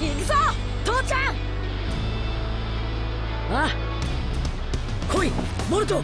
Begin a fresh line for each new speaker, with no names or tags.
行くぞ父ちゃん。ああ来いモルト。